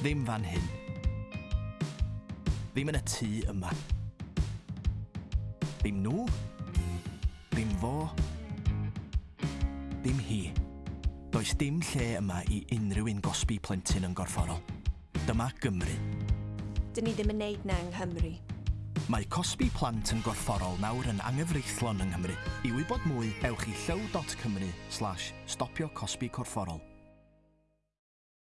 Ddim fan hyn. Ddim yn y tŷ yma. Ddim nhw. Ddim fo. Ddim hi. Does dim lle yma i unrhyw un gosbi plentyn yn gorfforol. Dyma Gymru. Dyn ni ddim yn neud na yng Nghymru. Mae cosbi plant yn gorfforol nawr yn anghyfreithlon yng Nghymru. I wybod mwy, ewch i llyw.cymru slash stopio cosbi corfforol.